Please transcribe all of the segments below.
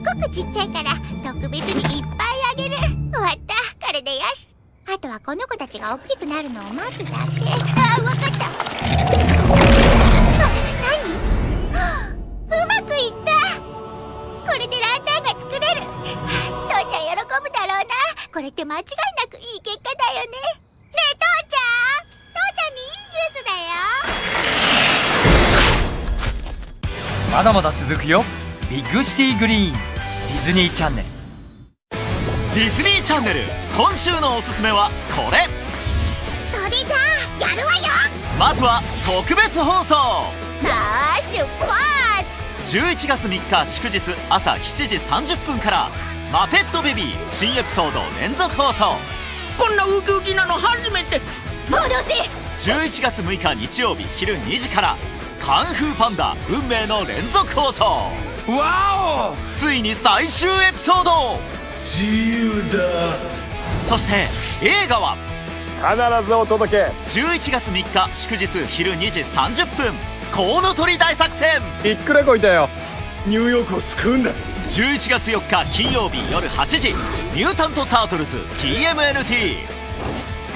ごくちっちゃいから特別にいっぱいあげる。終わった。これでよし。あとはこの子たちが大きくなるのを待つだけ。あわかった。あ何うまくいったこれでランタンが作れる。父ちゃん喜ぶだろうな。これって間違いなくいい結果だよね。ねえ父ちゃん。父ちゃんにいいニュースだよ。まだまだ続くよ。ビッグシティグリーン。ディズニーチャンネル。ディズニーチャンネル。今週のおすすめはこれ。それじゃあやるわよ。まずは特別放送。さあ出発。11月3日祝日朝7時30分から「マペットベビー」新エピソード連続放送。こんなウキウキなの初めて。戻せ。11月6日日曜日昼2時から「カンフーパンダ運命の連続放送」わついに最終エピソード！自由だ。そして映画は？必ずお届け。11月3日祝日昼2時30分コウノトリ大作戦！びっくらこいたよ。ニューヨークを救うんだ。11月4日金曜日夜8時「ミュータント・タートルズ TMNT」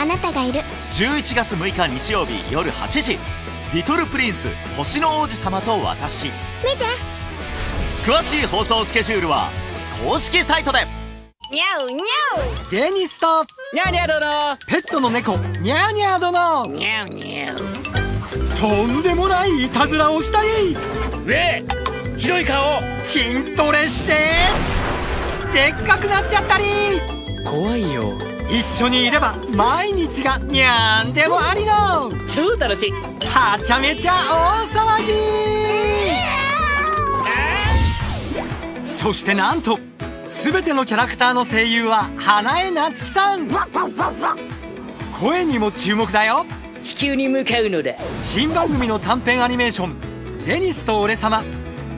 あなたがいる。11月6日日曜日夜8時「リトル・プリンス星の王子様と私」見て詳しい放送スケジュールは公式サイトで。にゃうにゃデニスとうにゃうにゃう殿ペットの猫。ニャーニャー殿にゃうにゃうとんでもないいたずらをしたりえ広い顔。筋トレして。でっかくなっちゃったり。怖いよ。一緒にいれば毎日がにゃーんでもありの。超楽しい。はちゃめちゃ大騒ぎそしてなんと全てのキャラクターの声優は花江夏樹さん。声にも注目だよ。地球に向かうのだ。新番組の短編アニメーション「デニスと俺様」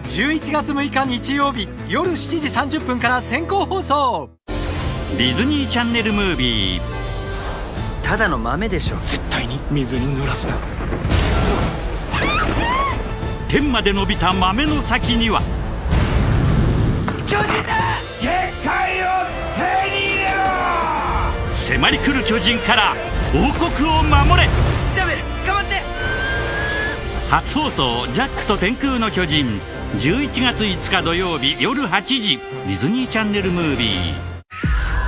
11月6日日曜日夜7時30分から先行放送。ディズニーチャンネルムービー。ただの豆でしょ。絶対に。水に濡らすな。天まで伸びた豆の先には迫り来る巨人から王国を守れ。ジャベル捕まって。初放送「ジャックと天空の巨人」11月5日土曜日夜8時。ディズニーチャンネルムービー。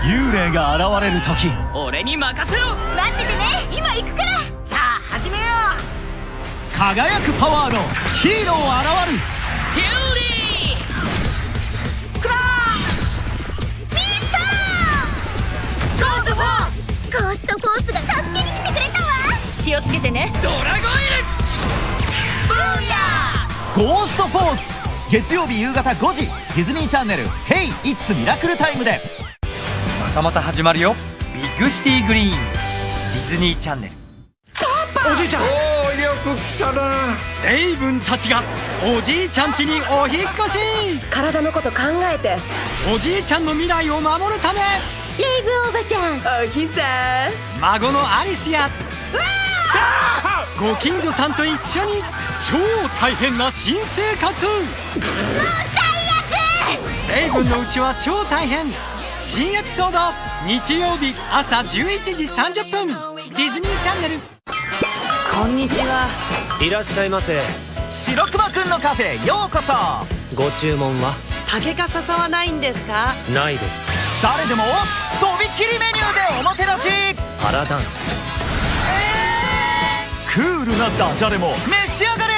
幽霊が現れる時。俺に任せろ。待っててね。今行くから。さあ始めよ輝くパワーのヒーロー現る。うフューリー気をつけてね。ドラゴンイル！ Boo-yah ゴーストフォース！月曜日夕方5時。ディズニーチャンネル「ヘイ・イッツ・ミラクルタイム」で。またまた始まるよ。ビッグシティグリーンディズニーチャンネル。おじいちゃん！おおよく来たな。レイブンたちがおじいちゃん家にお引っ越し。体のこと考えて。おじいちゃんの未来を守るため。レイブおばちゃん。おひさ孫のアリスやご近所さんと一緒に超大変な新生活。もう最悪レイブンのうちは超大変新エピソード。日曜日朝11時30分。ディズニーチャンネル。こんにちは。いらっしゃいませ。白熊くんのカフェようこそ。ご注文は？竹か笹はないんですか？ないです。誰でもとびっきりメニューでおもてなし。パラダンスクールなダジャレも。召し上がれ。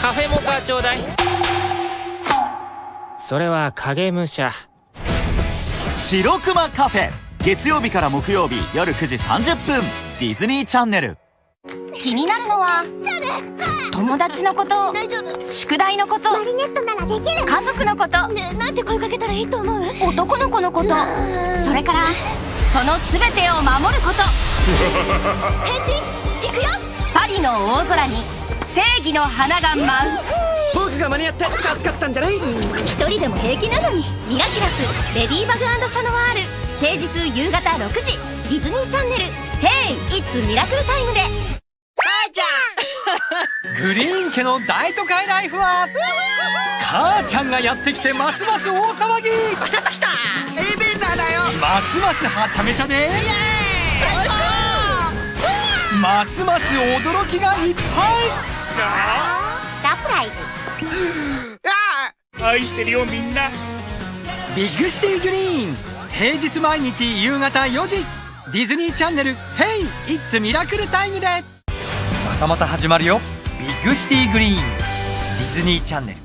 カフェモカちょうだい。それは影武者。白熊カフェ。月曜日から木曜日夜9時30分。ディズニーチャンネル。気になるのは友達のこと宿題のことマリネットならできる。家族のこと。ねなんて声かけたらいいと思う？男の子のこと。それからその全てを守ること。変身の大空に正義の花が舞う。僕が間に合って助かったんじゃない？一人でも平気なのにミラキラスレディーバグシャノワール。平日夕方6時。ディズニーチャンネル「ヘイ・イッツ・ミラクルタイム」でググリーン家の大都会ライフは母ちゃんがやってきてますます大騒ぎ。バシャッときた！エレベーターだよ！ますますはちゃめちゃでますます驚きがいっぱい。サプライズ。愛してるよみんな。ビッグシティグリーン。平日毎日夕方4時。ディズニーチャンネル「ヘイ！イッツ・ミラクルタイム」で。またまた始まるよ。ビッグシティグリーン。ディズニーチャンネル